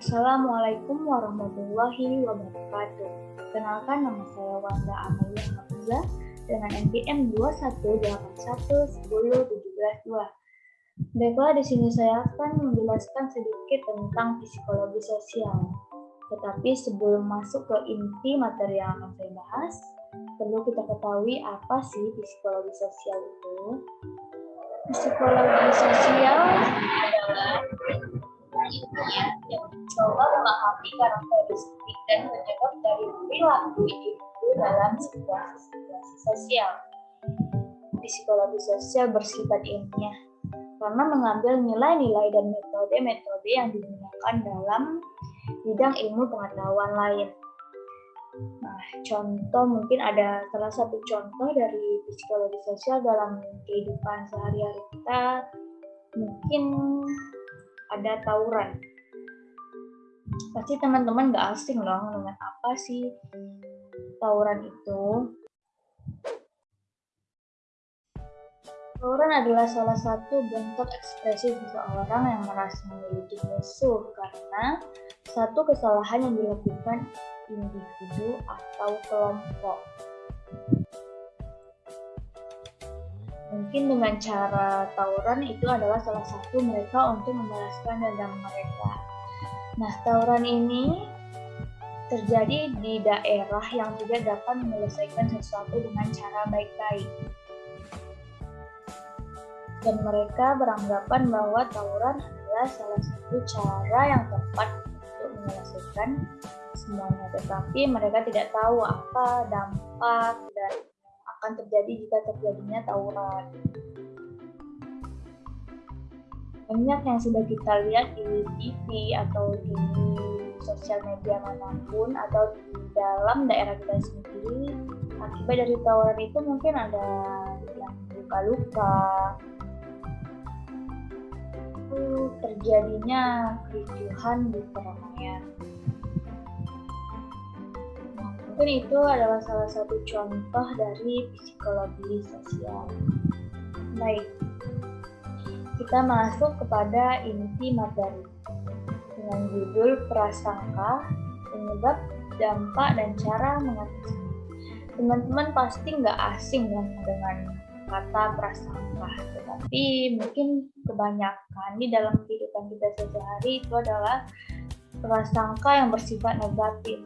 Assalamualaikum warahmatullahi wabarakatuh. Kenalkan nama saya Wanda Amelia Hamza dengan NPM 218110172. Baiklah, di sini saya akan menjelaskan sedikit tentang psikologi sosial. Tetapi sebelum masuk ke inti materi yang akan saya bahas, perlu kita ketahui apa sih psikologi sosial itu. Psikologi sosial adalah mencoba memahami karakteristik dan penyebab dari perilaku individu dalam situasi-situasi sosial. Psikologi sosial bersifat ilmiah karena mengambil nilai-nilai dan metode-metode yang digunakan dalam bidang ilmu pengetahuan lain. Nah, contoh mungkin ada salah satu contoh dari psikologi sosial dalam kehidupan sehari-hari kita mungkin ada tawuran. Pasti teman-teman gak asing loh dengan apa sih tawuran itu. Tawuran adalah salah satu bentuk ekspresi seseorang yang merasa memiliki musuh karena satu kesalahan yang dilakukan individu atau kelompok. Mungkin dengan cara tawuran itu adalah salah satu mereka untuk membalaskan dendam mereka. Nah, tawuran ini terjadi di daerah yang tidak dapat menyelesaikan sesuatu dengan cara baik-baik dan mereka beranggapan bahwa tawuran adalah salah satu cara yang tepat untuk menyelesaikan semuanya. Tetapi mereka tidak tahu apa dampak akan terjadi jika terjadinya tawuran. Banyak yang sudah kita lihat di TV atau di sosial media mana pun atau di dalam daerah kita sendiri akibat dari tawuran itu mungkin ada yang luka-luka, terjadinya kericuhan di keramaian. Mungkin itu adalah salah satu contoh dari psikologi sosial. Baik, kita masuk kepada inti materi dengan judul prasangka, penyebab, dampak, dan cara mengatasi. Teman-teman pasti nggak asing dengan kata prasangka, tetapi mungkin kebanyakan di dalam kehidupan kita sehari-hari itu adalah prasangka yang bersifat negatif.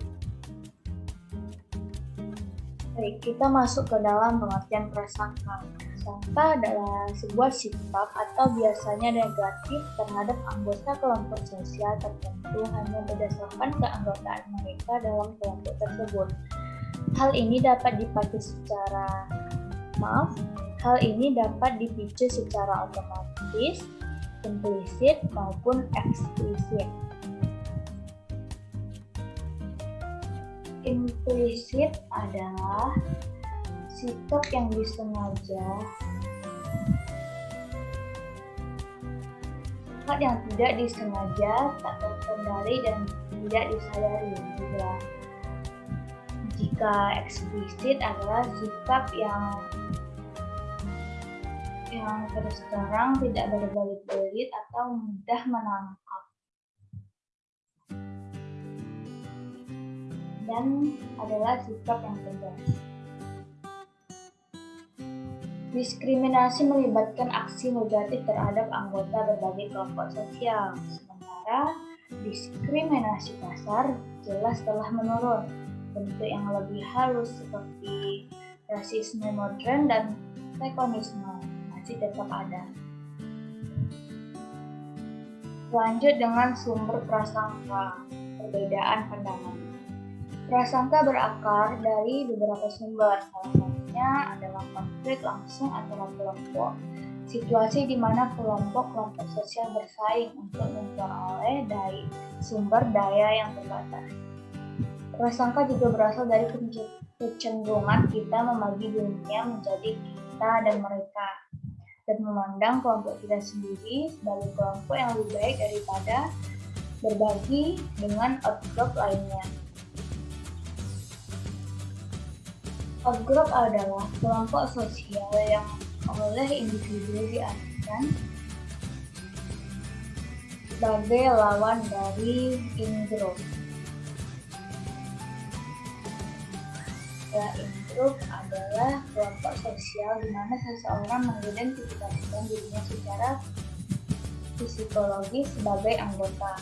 Baik, kita masuk ke dalam pengertian prasangka. Prasangka adalah sebuah sikap atau biasanya negatif terhadap anggota kelompok sosial tertentu hanya berdasarkan keanggotaan mereka dalam kelompok tersebut. Hal ini dapat dipakai secara maaf Hal ini dapat dipicu secara otomatis, implisit, maupun eksplisit. Implisit adalah sikap yang disengaja sikap yang tidak disengaja, tak terkendali dan tidak disadari juga. Jika eksplisit adalah sikap yang yang terus terang tidak berbelit-belit atau mudah menangkap. Dan adalah sikap yang tegas. Diskriminasi melibatkan aksi negatif terhadap anggota berbagai kelompok sosial, sementara diskriminasi kasar jelas telah menurun. Bentuk yang lebih halus seperti rasisme modern dan tekonisme masih tetap ada. Lanjut dengan sumber prasangka, perbedaan pandangan. Prasangka berakar dari beberapa sumber, salah satunya adalah konflik langsung antara kelompok, situasi di mana kelompok-kelompok sosial bersaing untuk memperoleh dari sumber daya yang terbatas. Prasangka juga berasal dari kecenderungan kita membagi dunia menjadi kita dan mereka dan memandang kelompok kita sendiri sebagai kelompok yang lebih baik daripada berbagi dengan outgroup lainnya. Outgroup adalah kelompok sosial yang oleh individu diartikan sebagai lawan dari in-group. Ya, in-group adalah kelompok sosial di mana seseorang mengidentifikasikan dirinya secara psikologis sebagai anggota.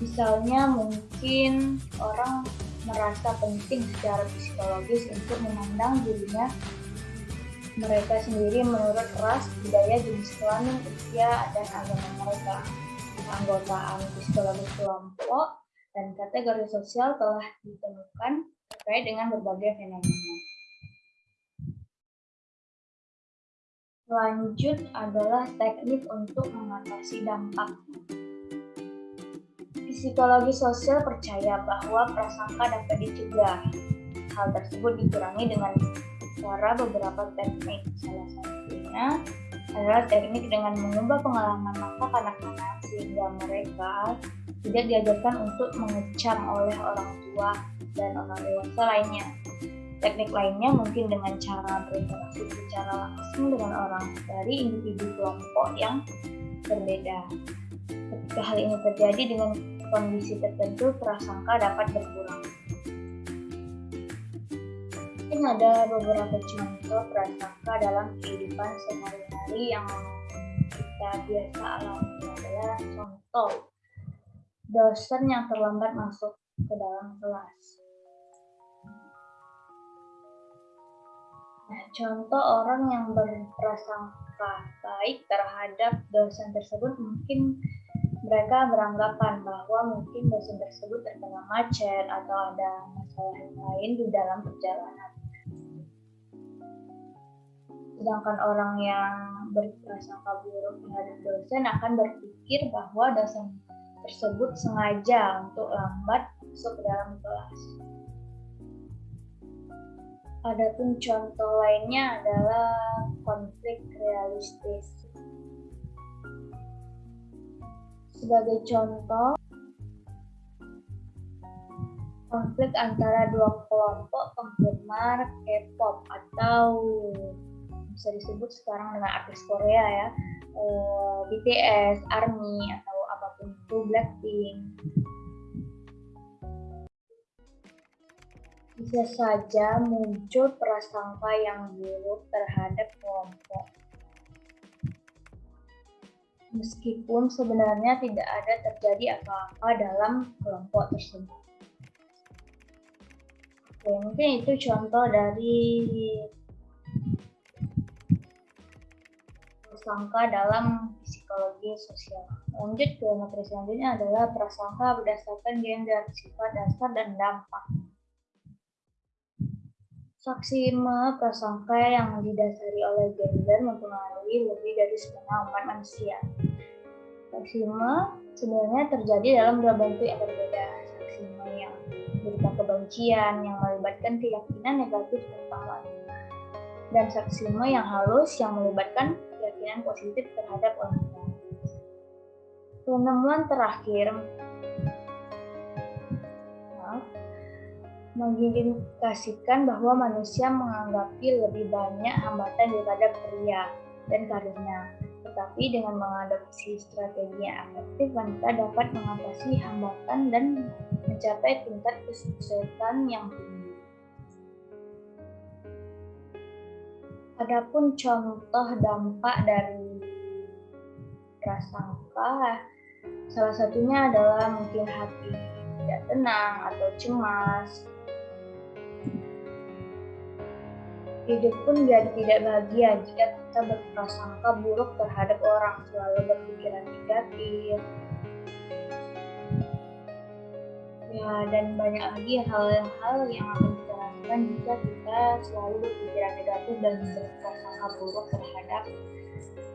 Misalnya mungkin orang merasa penting secara psikologis untuk memandang dirinya mereka sendiri menurut ras, budaya, jenis kelamin, usia, dan agama mereka. Keanggotaan psikologis kelompok dan kategori sosial telah ditemukan terkait dengan berbagai fenomena. Lanjut adalah teknik untuk mengatasi dampak. Psikologi sosial percaya bahwa prasangka dapat dicegah. Hal tersebut dikurangi dengan cara beberapa teknik. Salah satunya adalah teknik dengan mengubah pengalaman masa kanak-kanak sehingga mereka tidak diajarkan untuk mengecam oleh orang tua dan orang dewasa lainnya. Teknik lainnya mungkin dengan cara berinteraksi secara langsung dengan orang dari individu kelompok yang berbeda. Ketika hal ini terjadi dengan kondisi tertentu, prasangka dapat berkurang. Mungkin ada beberapa contoh prasangka dalam kehidupan sehari-hari yang kita biasa alami adalah contoh dosen yang terlambat masuk ke dalam kelas. Nah, contoh orang yang berprasangka baik terhadap dosen tersebut mungkin mereka beranggapan bahwa mungkin dosen tersebut terkena macet atau ada masalah lain di dalam perjalanan. Sedangkan orang yang berprasangka buruk terhadap dosen akan berpikir bahwa dosen tersebut sengaja untuk lambat masuk ke dalam kelas. Adapun contoh lainnya adalah konflik realistis Sebagai contoh, konflik antara dua kelompok penggemar K-pop atau bisa disebut sekarang dengan artis Korea ya, eh, BTS, ARMY atau apa pun itu Blackpink. Bisa saja muncul prasangka yang buruk terhadap kelompok meskipun sebenarnya tidak ada terjadi apa-apa dalam kelompok tersebut. Oke, mungkin itu contoh dari prasangka dalam psikologi sosial. Lanjut ke materi selanjutnya adalah prasangka berdasarkan gender, sifat dasar, dan dampak. Saksima prasangka yang didasari oleh gender mempengaruhi lebih dari setengah umat manusia. Saksima sebenarnya terjadi dalam dua bentuk yang berbeda. Saksima yang berupa kebencian yang melibatkan keyakinan negatif tentang wanita. Dan saksima yang halus yang melibatkan keyakinan positif terhadap wanita. Penemuan terakhir mengindikasikan bahwa manusia menanggapi lebih banyak hambatan daripada pria dan karirnya. Tetapi dengan mengadopsi strategi yang efektif, wanita dapat mengatasi hambatan dan mencapai tingkat kesuksesan yang tinggi. Adapun contoh dampak dari prasangka, salah satunya adalah mungkin hati tidak tenang atau cemas, Hidup pun jadi tidak bahagia jika kita berprasangka buruk terhadap orang, selalu berpikiran negatif. Ya, dan banyak lagi hal-hal yang akan kita lakukan jika kita selalu berpikiran negatif dan berprasangka buruk terhadap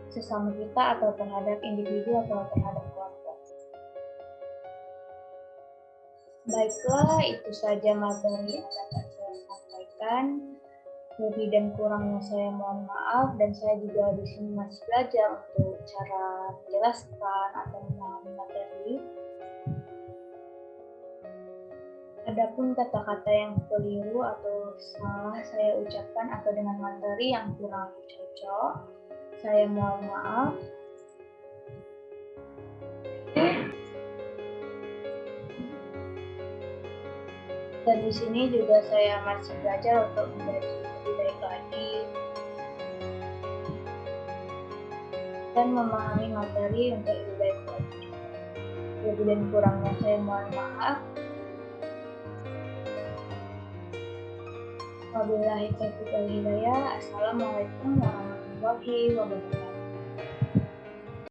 sesama kita atau terhadap individu atau terhadap kelompok. Baiklah, itu saja materi yang dapat saya sampaikan lebih dan kurangnya saya mohon maaf dan saya juga di sini masih belajar untuk cara menjelaskan atau memahami materi. Adapun kata-kata yang keliru atau salah saya ucapkan atau dengan materi yang kurang cocok, saya mohon maaf. Dan di sini juga saya masih belajar untuk dan memahami materi untuk lebih baik lagi. Lebih dan kurangnya saya mohon maaf. Wabillahi taufiq wal hidayah. Assalamualaikum warahmatullahi wabarakatuh.